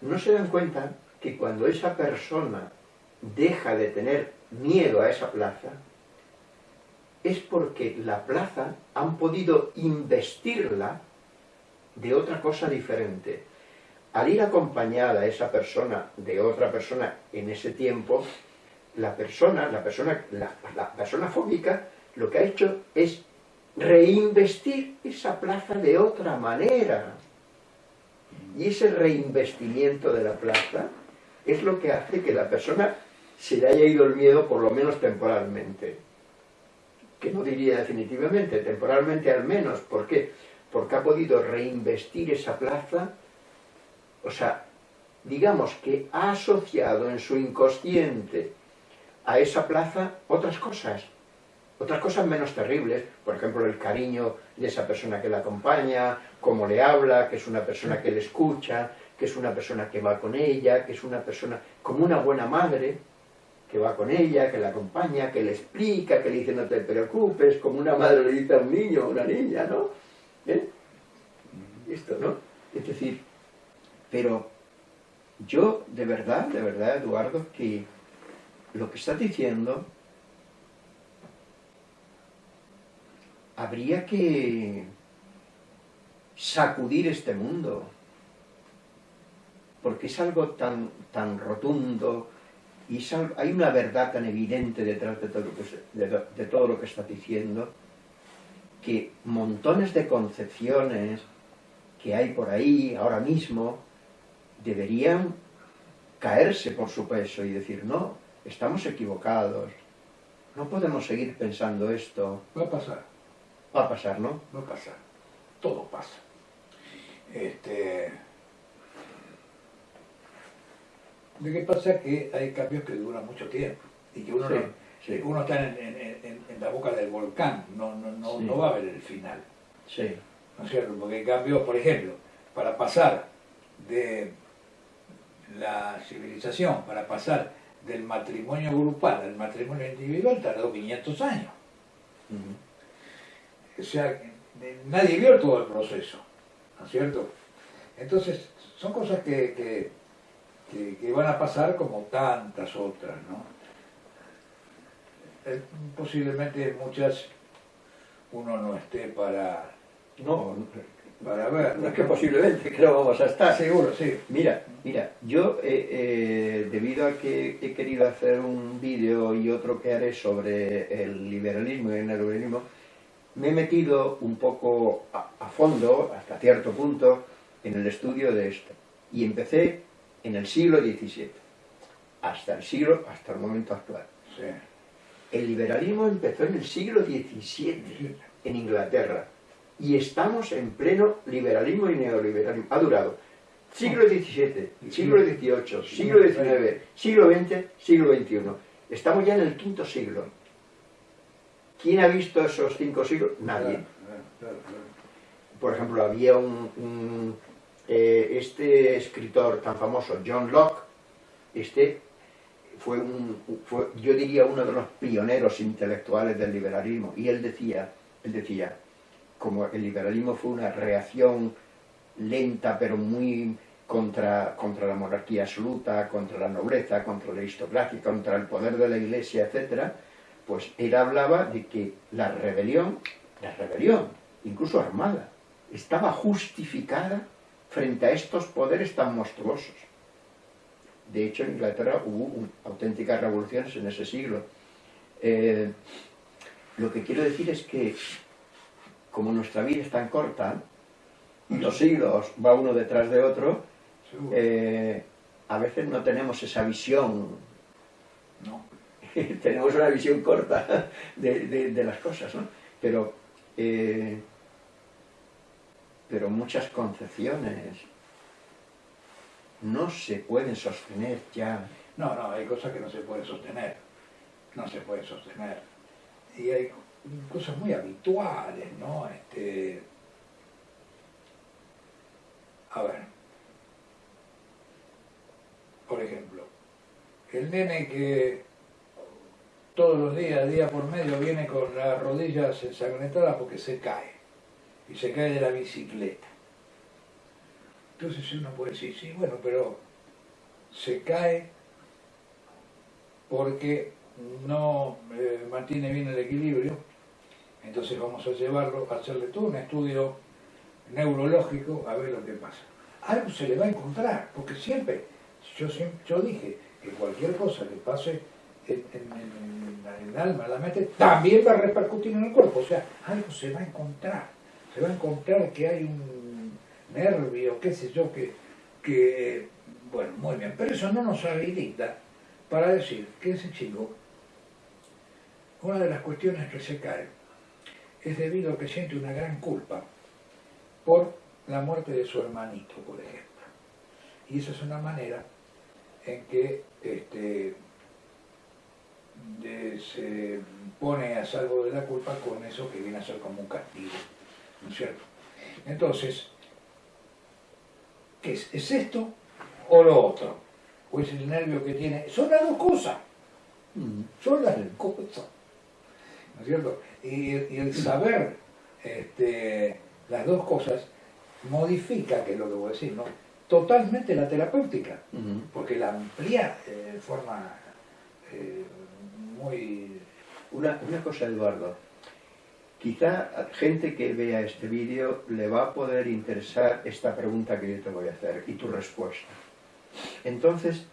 no se dan cuenta que cuando esa persona deja de tener miedo a esa plaza, es porque la plaza han podido investirla de otra cosa diferente. Al ir acompañada a esa persona de otra persona en ese tiempo, la persona, la persona, la persona fóbica, lo que ha hecho es reinvestir esa plaza de otra manera. Y ese reinvestimiento de la plaza es lo que hace que la persona se le haya ido el miedo por lo menos temporalmente. Que no diría definitivamente, temporalmente al menos. ¿Por qué? Porque ha podido reinvestir esa plaza, o sea, digamos que ha asociado en su inconsciente a esa plaza otras cosas otras cosas menos terribles, por ejemplo, el cariño de esa persona que la acompaña, cómo le habla, que es una persona que le escucha, que es una persona que va con ella, que es una persona como una buena madre, que va con ella, que la acompaña, que le explica, que le dice no te preocupes, como una madre le dice a un niño o una niña, ¿no? ¿Eh? Esto, ¿no? Es decir, pero yo de verdad, de verdad, Eduardo, que lo que estás diciendo habría que sacudir este mundo, porque es algo tan, tan rotundo y hay una verdad tan evidente detrás de todo, lo que, de todo lo que está diciendo, que montones de concepciones que hay por ahí ahora mismo deberían caerse por su peso y decir, no, estamos equivocados, no podemos seguir pensando esto. Va a pasar. Va a pasar, ¿no? Va a pasar. Todo pasa. Este... Lo que pasa es que hay cambios que duran mucho tiempo y que uno, uno está en, la boca del volcán, no, no, no, no, va a ver el final. Sí. ¿No es cierto? Porque hay cambios, por ejemplo, para pasar de la civilización, para pasar del matrimonio grupal al matrimonio individual, tardó 500 años. O sea, nadie vio todo el proceso, ¿no es cierto? Entonces, son cosas que, que, van a pasar como tantas otras, ¿no? Eh, posiblemente muchas uno no esté para, No, para ver. no es que posiblemente que no vamos a estar. Seguro, sí. Mira, mira, yo eh, eh, debido a que he querido hacer un vídeo y otro que haré sobre el liberalismo y el neoliberalismo, me he metido un poco a, a fondo, hasta cierto punto, en el estudio de esto. Y empecé en el siglo XVII, hasta el siglo, hasta el momento actual. sí. El liberalismo empezó en el siglo XVII, en Inglaterra, y estamos en pleno liberalismo y neoliberalismo. Ha durado siglo XVII, siglo XVIII, siglo XIX, siglo XX, siglo XXI. Estamos ya en el quinto siglo. ¿Quién ha visto esos cinco siglos? Nadie. Por ejemplo, había un, un, eh, este escritor tan famoso, John Locke, este fue, un, fue, yo diría, uno de los pioneros intelectuales del liberalismo. Y él decía, él decía, como el liberalismo fue una reacción lenta pero muy contra, contra la monarquía absoluta, contra la nobleza, contra la aristocracia, contra el poder de la iglesia, etc., pues él hablaba de que la rebelión, la rebelión, incluso armada, estaba justificada frente a estos poderes tan monstruosos. De hecho, en Inglaterra hubo auténticas revoluciones en ese siglo. Eh, lo que quiero decir es que, como nuestra vida es tan corta, los siglos va uno detrás de otro, eh, a veces no tenemos esa visión, No. tenemos una visión corta de, de- de las cosas, ¿no? Pero, eh, pero muchas concepciones no se pueden sostener ya. No, no, hay cosas que no se pueden sostener. No se pueden sostener. Y hay cosas muy habituales, ¿no? Este, a ver. Por ejemplo, el nene que todos los días, día por medio, viene con las rodillas ensangrentadas porque se cae. Y se cae de la bicicleta. Entonces uno puede decir, sí, bueno, pero se cae porque no eh, mantiene bien el equilibrio, entonces vamos a llevarlo, a hacerle todo un estudio neurológico a ver lo que pasa. Algo se le va a encontrar, porque siempre, yo, yo dije que cualquier cosa que pase en, el alma, en la mente, también va a repercutir en el cuerpo, o sea, algo se va a encontrar, se va a encontrar que hay un nervio, qué sé yo, que, que bueno, muy bien, pero eso no nos habilita para decir que ese chico, una de las cuestiones que se cae es debido a que siente una gran culpa por la muerte de su hermanito, por ejemplo. Y esa es una manera en que este, de- se pone a salvo de la culpa con eso que viene a ser como un castigo, ¿no es cierto? Entonces, ¿qué es? ¿Es esto o lo otro? ¿O es el nervio que tiene? Son las dos cosas, son las dos cosas, ¿no es cierto? Y, y el saber este, las dos cosas modifica, que es lo que voy a decir, ¿no? Totalmente la terapéutica porque la amplía eh, de forma eh, muy... Una, una cosa, Eduardo. Quizá gente que vea este vídeo le va a poder interesar esta pregunta que yo te voy a hacer y tu respuesta. Entonces,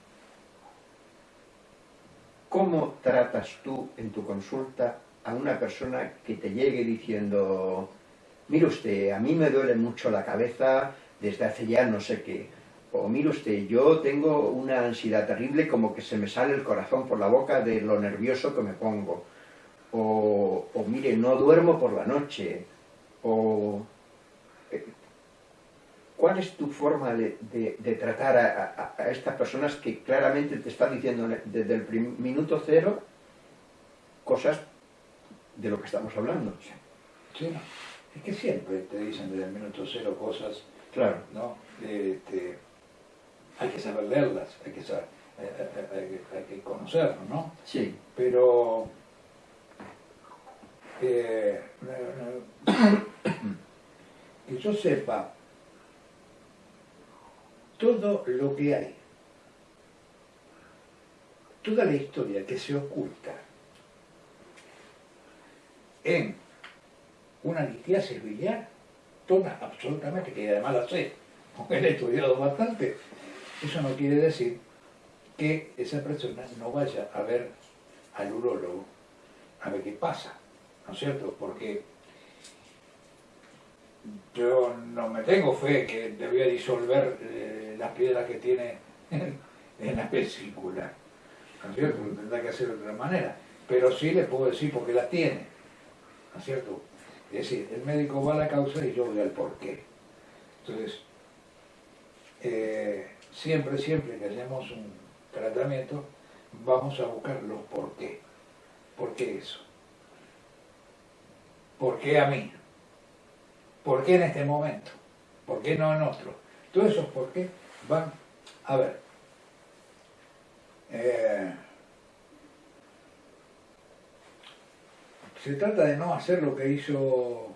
¿cómo tratas tú en tu consulta a una persona que te llegue diciendo, mire usted, a mí me duele mucho la cabeza desde hace ya no sé qué, o mire usted, yo tengo una ansiedad terrible como que se me sale el corazón por la boca de lo nervioso que me pongo, o, mire, no duermo por la noche, o... eh, ¿Cuál es tu forma de, tratar a, estas personas que claramente te están diciendo desde el minuto cero cosas de lo que estamos hablando? Sí. Es que siempre te dicen desde el minuto cero cosas, Claro. ¿no? Este, hay que saber leerlas, hay que, saber, hay, hay- hay que- hay que conocerlo, ¿no? Sí. Pero... eh, que yo sepa todo lo que hay, toda la historia que se oculta en una litiasis biliar, toda absolutamente, que además la sé, porque he estudiado bastante, eso no quiere decir que esa persona no vaya a ver al urólogo a ver qué pasa, ¿no es cierto? Porque yo no me tengo fe que debía disolver eh, las piedras que tiene en, la vesícula, ¿no es cierto? Tendrá que hacer de otra manera, pero sí le puedo decir por qué las tiene, ¿no es cierto? Es decir, el médico va a la causa y yo voy al porqué. Entonces, eh, siempre, siempre que hacemos un tratamiento, vamos a buscar los por qué. ¿Por qué eso? ¿Por qué a mí? ¿Por qué en este momento? ¿Por qué no en otro? Todos esos por qué van a ver. Eh, se trata de no hacer lo que hizo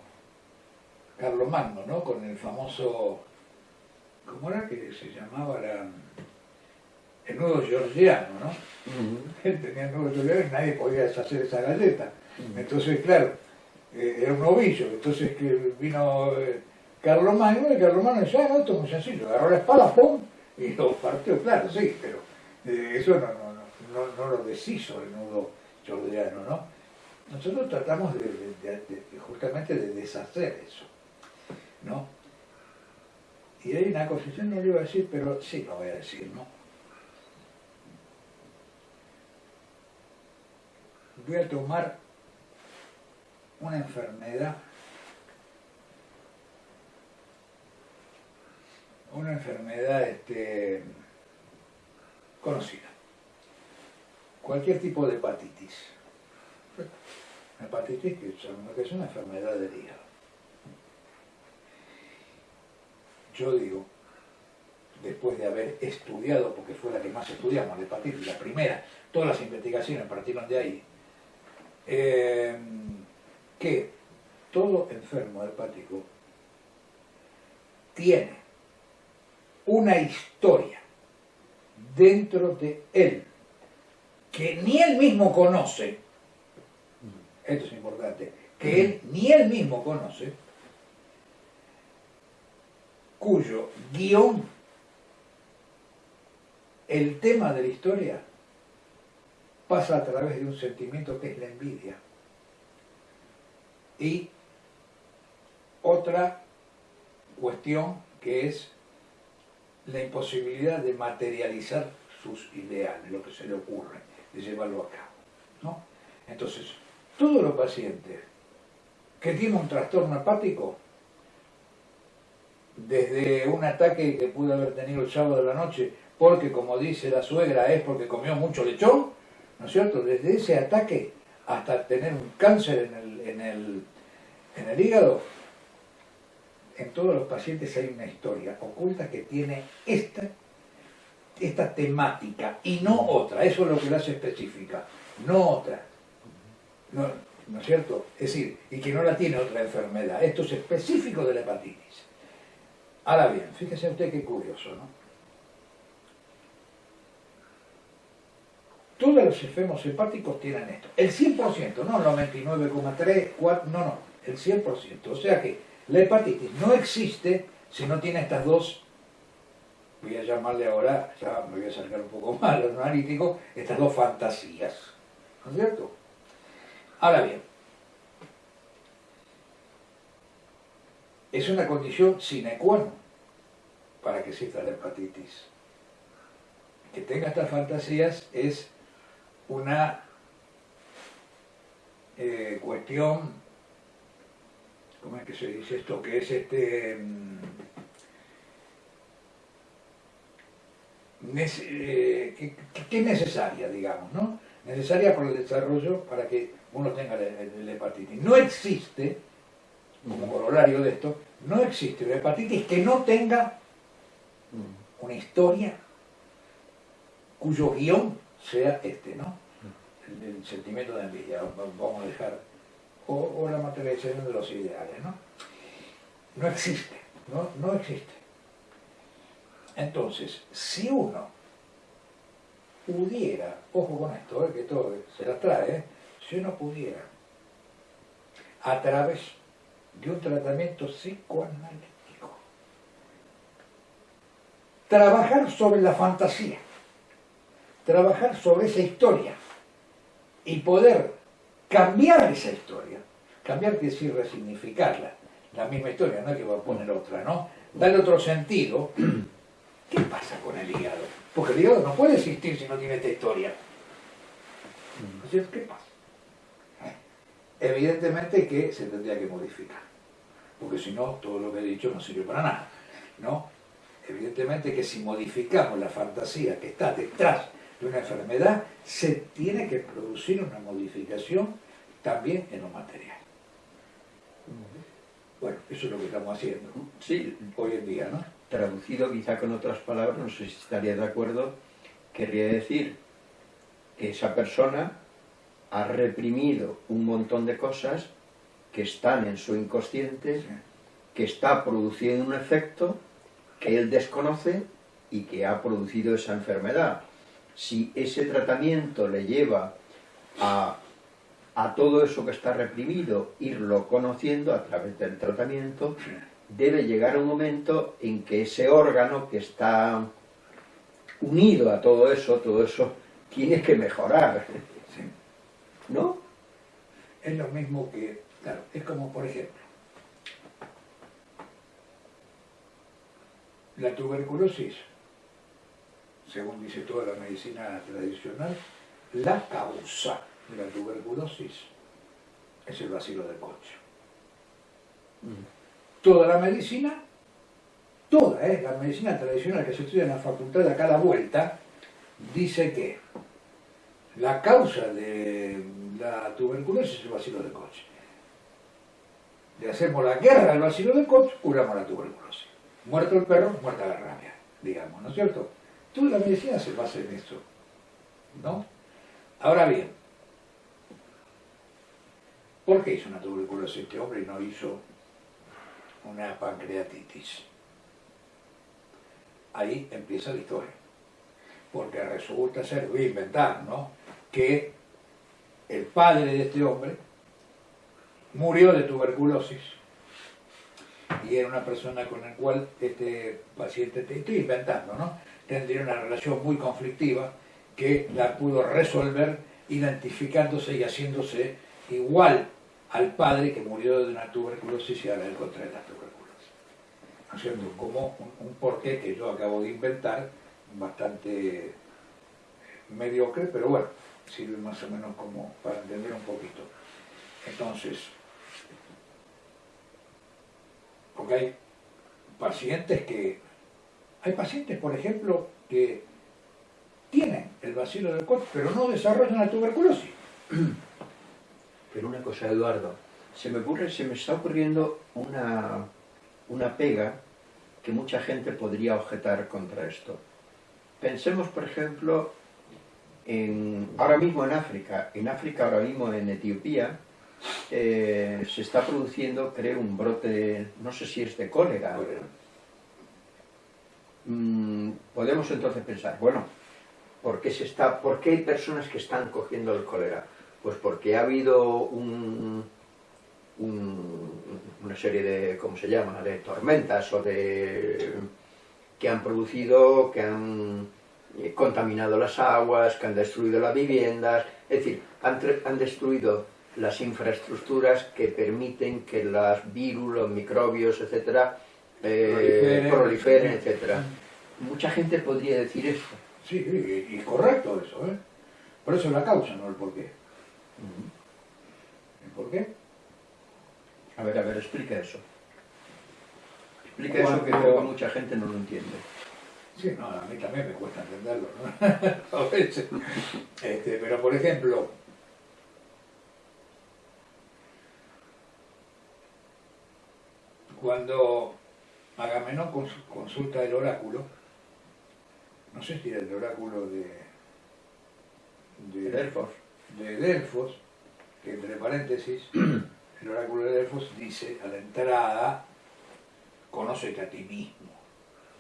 Carlomagno, ¿no? Con el famoso, ¿cómo era que se llamaba? el nudo georgiano, ¿no? Él tenía el nudo georgiano y nadie podía deshacer esa galleta. Entonces, claro, eh, era un ovillo. Entonces que vino eh, Carlomagno y Carlomagno decía, ah, no, esto es muy sencillo. Agarró la espada, ¡pum! Y lo partió, claro, sí, pero eh, eso no, no, no, no, lo deshizo el nudo georgiano, ¿no? Nosotros tratamos justamente de deshacer eso, ¿no? Y hay una yo no lo iba a decir, pero sí lo voy a decir, ¿no? Voy a tomar una enfermedad, una enfermedad este, conocida, cualquier tipo de hepatitis hepatitis que es una enfermedad del hígado. Yo digo, después de haber estudiado, porque fue la que más estudiamos, la hepatitis, la primera, todas las investigaciones partieron de ahí, eh, que todo enfermo hepático tiene una historia dentro de él que ni él mismo conoce esto es importante, que él ni él mismo conoce, cuyo guion, el tema de la historia, pasa a través de un sentimiento que es la envidia. Y otra cuestión que es la imposibilidad de materializar sus ideales, lo que se le ocurre, de llevarlo a cabo. ¿no? Entonces, todos los pacientes que tienen un trastorno hepático, desde un ataque que pudo haber tenido el sábado de la noche, porque como dice la suegra es porque comió mucho lechón, ¿no es cierto? Desde ese ataque hasta tener un cáncer en el, en el, en el hígado, en todos los pacientes hay una historia oculta que tiene esta, esta temática y no otra, eso es lo que la hace específica, no otra. No, ¿No es cierto? Es decir, y que no la tiene otra enfermedad. Esto es específico de la hepatitis. Ahora bien, fíjese usted qué curioso, ¿no? Todos los enfermos hepáticos tienen esto. El 100%, no el 99,3, no, no, el 100%. O sea que la hepatitis no existe si no tiene estas dos, voy a llamarle ahora, ya me voy a acercar un poco más a lo analítico, estas dos fantasías. ¿No es cierto? Ahora bien, es una condición sine qua non para que exista la hepatitis. Que tenga estas fantasías es una eh, cuestión, ¿cómo es que se dice esto? Que es este... Mm, eh, que, es necesaria, digamos, ¿no? Necesaria por el desarrollo para que uno tenga la, hepatitis. No existe, como corolario de esto, no existe una hepatitis que no tenga una historia cuyo guion sea este, ¿no? El, sentimiento de envidia, vamos a dejar, o, la materialización de los ideales, ¿no? No existe, no, no existe. Entonces, si uno pudiera, ojo con esto, eh, que todo se las trae, ¿eh? Si uno pudiera, a través de un tratamiento psicoanalítico. Trabajar sobre la fantasía, trabajar sobre esa historia y poder cambiar esa historia. Cambiar quiere decir resignificarla. La misma historia, no que va a poner otra, ¿no? Darle otro sentido. ¿Qué pasa con el hígado? Porque el hígado no puede existir si no tiene esta historia. ¿qué pasa? Evidentemente que se tendría que modificar, porque si no, todo lo que he dicho no sirve para nada, ¿no? Evidentemente que si modificamos la fantasía que está detrás de una enfermedad, se tiene que producir una modificación también en lo material. Bueno, eso es lo que estamos haciendo sí. hoy en día, ¿no? Traducido quizá con otras palabras, no sé si estaría de acuerdo, querría decir que esa persona ha reprimido un montón de cosas que están en su inconsciente, que está produciendo un efecto que él desconoce y que ha producido esa enfermedad. Si ese tratamiento le lleva a, a todo eso que está reprimido, irlo conociendo a través del tratamiento, debe llegar un momento en que ese órgano que está unido a todo eso, todo eso tiene que mejorar. ¿No? Es lo mismo que, claro, es como por ejemplo, la tuberculosis, según dice toda la medicina tradicional, la causa de la tuberculosis es el vacilo del coche. Toda la medicina, toda, ¿eh? la medicina tradicional que se estudia en la facultad a cada vuelta, dice que la causa de la tuberculosis es el vacilo de coche. Le hacemos la guerra al vacilo de coche, curamos la tuberculosis. Muerto el perro, muerta la rabia, digamos, ¿no es cierto? Toda la medicina se basa en eso, ¿no? Ahora bien, ¿por qué hizo una tuberculosis este hombre y no hizo una pancreatitis? Ahí empieza la historia. Porque resulta ser, voy a inventar, ¿no? Que el padre de este hombre, murió de tuberculosis y era una persona con la cual este paciente, estoy inventando, ¿no? tendría una relación muy conflictiva que la pudo resolver identificándose y haciéndose igual al padre que murió de una tuberculosis y ahora él contrae la tuberculosis. Haciendo como un, un porqué que yo acabo de inventar, bastante mediocre, pero bueno, sirve más o menos como para entender un poquito. Entonces, porque hay pacientes que, hay pacientes, por ejemplo, que tienen el vacilo del coche, pero no desarrollan la tuberculosis. Pero una cosa, Eduardo, se me ocurre, se me está ocurriendo una, una pega que mucha gente podría objetar contra esto. Pensemos, por ejemplo, ahora mismo en África, en África ahora mismo en Etiopía, eh, se está produciendo, creo, un brote, no sé si es de cólera. Mm, podemos entonces pensar, bueno, ¿por qué, se está, ¿por qué hay personas que están cogiendo el cólera? Pues porque ha habido un, una serie de, ¿cómo se llama?, de tormentas o de... que han producido, que han contaminado las aguas, que han destruido las viviendas, es decir, han, destruido las infraestructuras que permiten que los virus, los microbios, etcétera, eh, proliferen, etcétera. Mucha gente podría decir eso. Sí, y, correcto eso, ¿eh? Por eso es la causa, no el porqué. ¿El porqué? A ver, a ver, explica eso. Explica eso que creo que mucha gente no lo entiende. Sí, no, a mí también me cuesta entenderlo, ¿no? a veces. Este, pero, por ejemplo, cuando Agamenón consulta el oráculo, no sé si era el oráculo de, de Delfos, de Delfos, que entre paréntesis, el oráculo de Delfos dice a la entrada, conócete a ti mismo.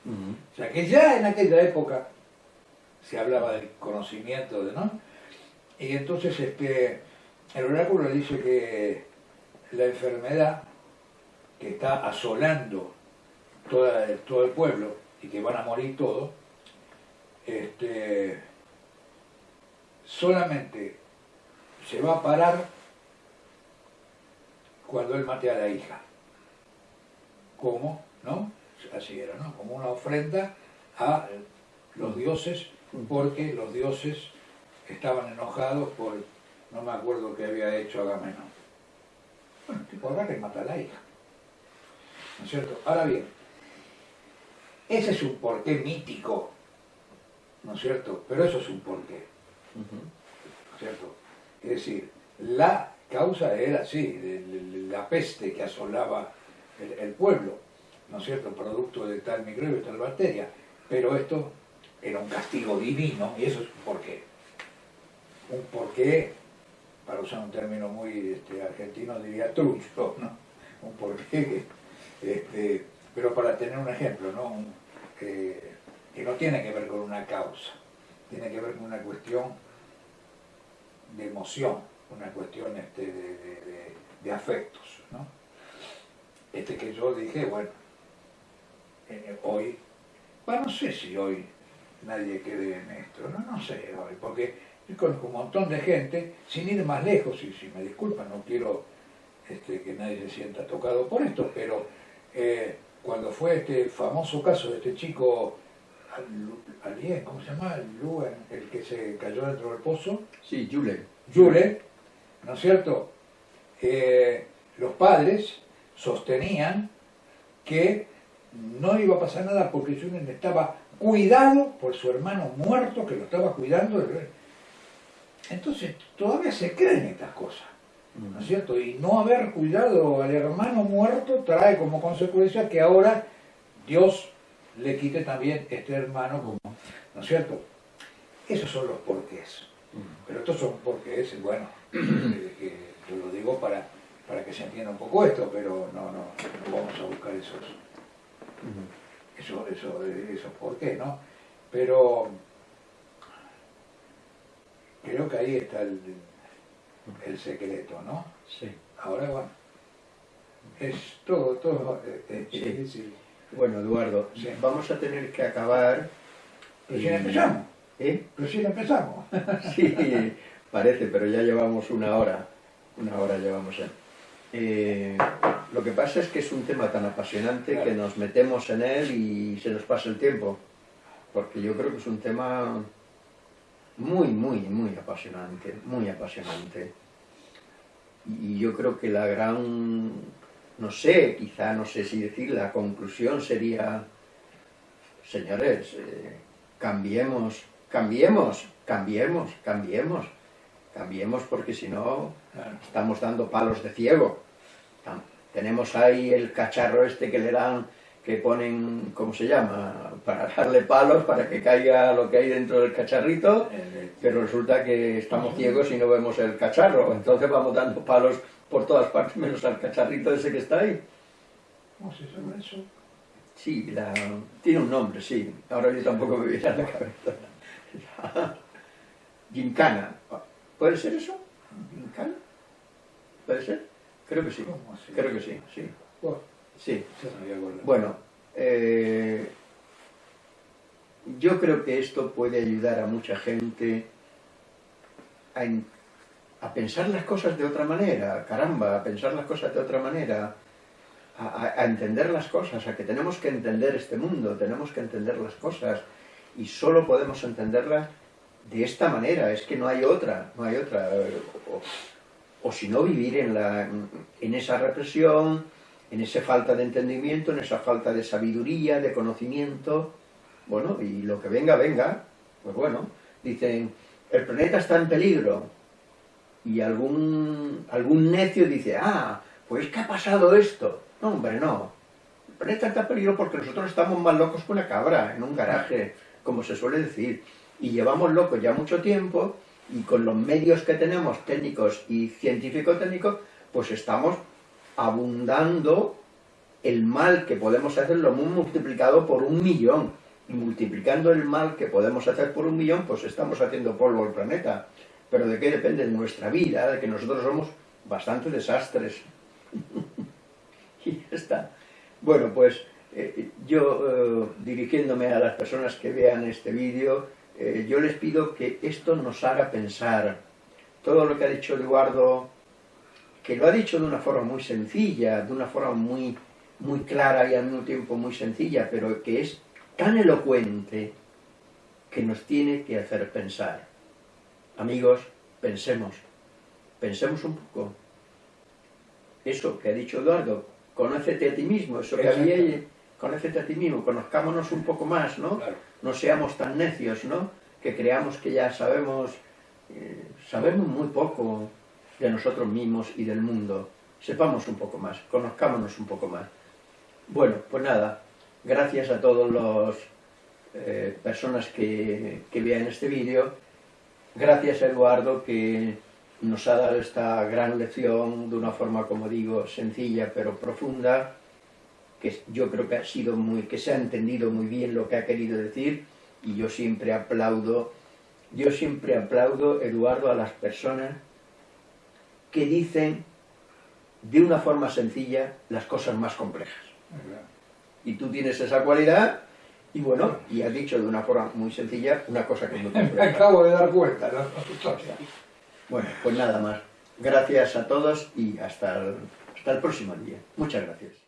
O sea que ya en aquella época se hablaba del conocimiento, de, ¿no? Y entonces este, el oráculo dice que la enfermedad que está asolando todo el pueblo y que van a morir todos, este, solamente se va a parar cuando él mate a la hija. ¿Cómo? ¿No? Así era, ¿no? Como una ofrenda a los dioses, porque los dioses estaban enojados por, no me acuerdo qué había hecho Agamenón. Bueno, tipo agarra y mata a la hija. ¿No es cierto? Ahora bien, ese es un porqué mítico, ¿no es cierto? Pero eso es un porqué, ¿no es cierto? Es decir, la causa era, así, la peste que asolaba el, pueblo, ¿no es cierto? Producto de tal microbio, tal bacteria. Pero esto era un castigo divino, y eso es un porqué. Un porqué, para usar un término muy este, argentino, diría trucho, ¿no? Un porqué este, pero para tener un ejemplo, ¿no? que no tiene que ver con una causa, tiene que ver con una cuestión de emoción, una cuestión este, de, afectos. ¿no? Este que yo dije, bueno, eh, hoy, bueno, no sé si hoy nadie quede en esto, no, no sé hoy, porque yo conozco un montón de gente, sin ir más lejos, y si me disculpan, no quiero este, que nadie se sienta tocado por esto, pero eh, cuando fue este famoso caso de este chico Alien, ¿cómo se llama? Luen, el que se cayó dentro del pozo. Sí, Jule. Jule, ¿no es cierto? Eh, los padres sostenían que no iba a pasar nada porque Julen estaba cuidado por su hermano muerto que lo estaba cuidando. Entonces, todavía se creen estas cosas, ¿no es cierto? Y no haber cuidado al hermano muerto trae como consecuencia que ahora Dios le quite también este hermano, ¿no es cierto? Esos son los porqués. Pero estos son porqués, bueno, que yo lo digo para, para que se entienda un poco esto, pero no, no, no vamos a buscar esos, eso, eso, esos porqués, ¿no? Pero creo que ahí está el, el secreto, ¿no? Sí. Ahora, bueno, es todo, todo, eh, eh, bueno, Eduardo, vamos a tener que acabar... Recién empezamos. ¿Eh? Recién empezamos. sí, parece, pero ya llevamos una hora. Una hora llevamos ya. Eh, lo que pasa es que es un tema tan apasionante que nos metemos en él y se nos pasa el tiempo. Porque yo creo que es un tema muy, muy, muy apasionante, muy apasionante. Y yo creo que la gran no sé, quizá no sé si decir, la conclusión sería, señores, eh, cambiemos, cambiemos, cambiemos, cambiemos, cambiemos porque si no estamos dando palos de ciego. Tenemos ahí el cacharro este que le dan, que ponen, ¿cómo se llama?, para darle palos, para que caiga lo que hay dentro del cacharrito, pero resulta que estamos ciegos y no vemos el cacharro, entonces vamos dando palos por todas partes, menos al cacharrito ese que está ahí. ¿Cómo se llama eso? Sí, tiene un nombre, sí. Ahora yo tampoco me viene a la cabeza. Gincana. ¿Puede ser eso? ¿Gincana? ¿Puede ser? Creo que sí. Creo que sí, sí. Sí. Bueno, eh, yo creo que esto puede ayudar a mucha gente a, a pensar las cosas de otra manera, caramba, a pensar las cosas de otra manera, a, entender las cosas, a que tenemos que entender este mundo, tenemos que entender las cosas, y solo podemos entenderlas de esta manera, es que no hay otra, no hay otra, o, si no vivir en, la, en esa represión, en esa falta de entendimiento, en esa falta de sabiduría, de conocimiento, bueno, y lo que venga, venga, pues bueno, dicen, el planeta está en peligro, y algún, algún necio dice, ah, pues ¿qué ha pasado esto? No, hombre, no. El planeta está peligro porque nosotros estamos más locos que una cabra en un garaje, como se suele decir. Y llevamos locos ya mucho tiempo y con los medios que tenemos, técnicos y científico-técnicos, pues estamos abundando el mal que podemos hacer, lo hemos multiplicado por un millón. Y multiplicando el mal que podemos hacer por un millón, pues estamos haciendo polvo al planeta pero ¿de qué depende nuestra vida? De que nosotros somos bastante desastres. y ya está. Bueno, pues eh, yo, eh, dirigiéndome a las personas que vean este vídeo, eh, yo les pido que esto nos haga pensar. Todo lo que ha dicho Eduardo, que lo ha dicho de una forma muy sencilla, de una forma muy, muy clara y al mismo tiempo muy sencilla, pero que es tan elocuente que nos tiene que hacer pensar. Amigos, pensemos, pensemos un poco. Eso que ha dicho Eduardo, conócete a ti mismo, eso que había conócete a ti mismo, conozcámonos un poco más, ¿no? No seamos tan necios, ¿no? Que creamos que ya sabemos, eh, sabemos muy poco de nosotros mismos y del mundo. Sepamos un poco más, conozcámonos un poco más. Bueno, pues nada, gracias a todas las eh, personas que, que vean este vídeo, gracias a Eduardo que nos ha dado esta gran lección de una forma, como digo, sencilla pero profunda, que yo creo que ha sido muy, que se ha entendido muy bien lo que ha querido decir, y yo siempre aplaudo, yo siempre aplaudo, Eduardo, a las personas que dicen de una forma sencilla las cosas más complejas. Y tú tienes esa cualidad, y bueno, y has dicho de una forma muy sencilla una cosa que no te Me acabo de dar cuenta, ¿no? Bueno, pues nada más. Gracias a todos y hasta hasta el próximo día. Muchas gracias.